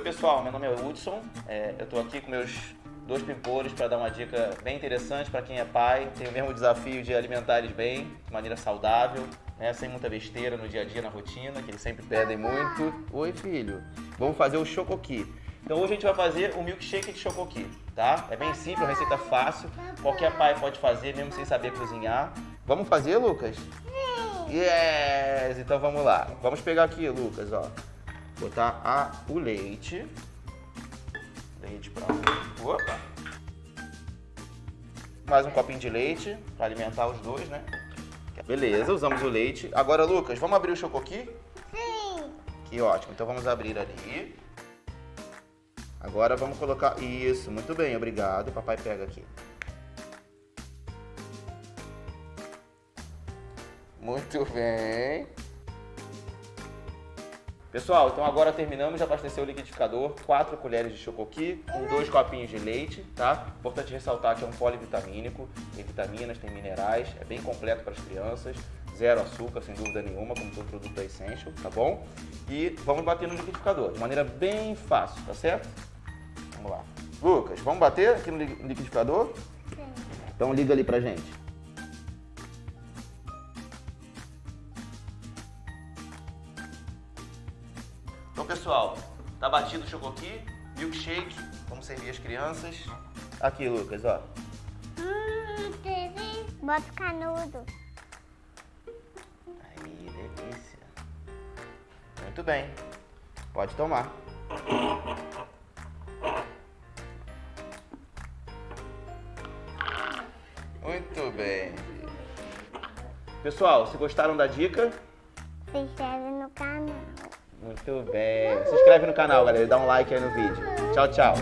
pessoal, meu nome é Hudson, é, eu estou aqui com meus dois pimpolhos para dar uma dica bem interessante para quem é pai, tem o mesmo desafio de alimentar eles bem, de maneira saudável, né, sem muita besteira no dia a dia, na rotina, que eles sempre pedem muito. Oi, filho. Vamos fazer o chocoqui. Então hoje a gente vai fazer o milkshake de chocoqui, tá? É bem simples, uma receita fácil, qualquer pai pode fazer, mesmo sem saber cozinhar. Vamos fazer, Lucas? Yes! Então vamos lá. Vamos pegar aqui, Lucas, ó. Botar a, o leite. Leite pra... Opa! Mais um copinho de leite para alimentar os dois, né? Beleza, usamos o leite. Agora, Lucas, vamos abrir o chocoqui? Sim! Que ótimo. Então vamos abrir ali. Agora vamos colocar... Isso, muito bem, obrigado. Papai pega aqui. Muito bem. Pessoal, então agora terminamos de abastecer o liquidificador, 4 colheres de chocoqui com dois copinhos de leite, tá? Importante ressaltar que é um polivitamínico, tem vitaminas, tem minerais, é bem completo para as crianças, zero açúcar, sem dúvida nenhuma, como todo produto da Essential, tá bom? E vamos bater no liquidificador, de maneira bem fácil, tá certo? Vamos lá. Lucas, vamos bater aqui no liquidificador? Sim. Então liga ali pra gente. Então, pessoal, tá batido o chocoqui, milkshake, vamos servir as crianças. Aqui, Lucas, ó. Hum, TV. Bota o canudo. Aí, delícia. Muito bem. Pode tomar. Muito bem. Pessoal, se gostaram da dica, Se inscreve. Muito bem. Se inscreve no canal, galera. Dá um like aí no vídeo. Tchau, tchau.